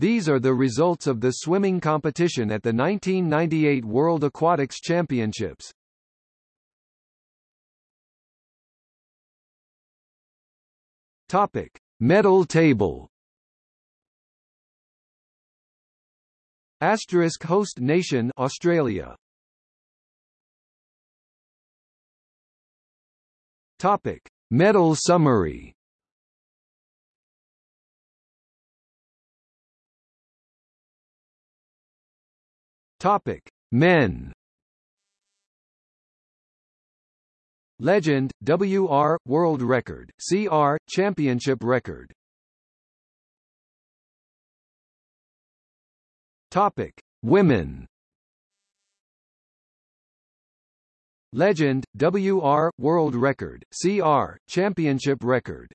These are the results of the swimming competition at the 1998 World Aquatics Championships. Topic: Medal table. Asterisk host nation Australia. Topic: Medal summary. Topic: Men. Legend, WR, World Record, CR, Championship Record. Topic: Women. Legend, WR, World Record, CR, Championship Record.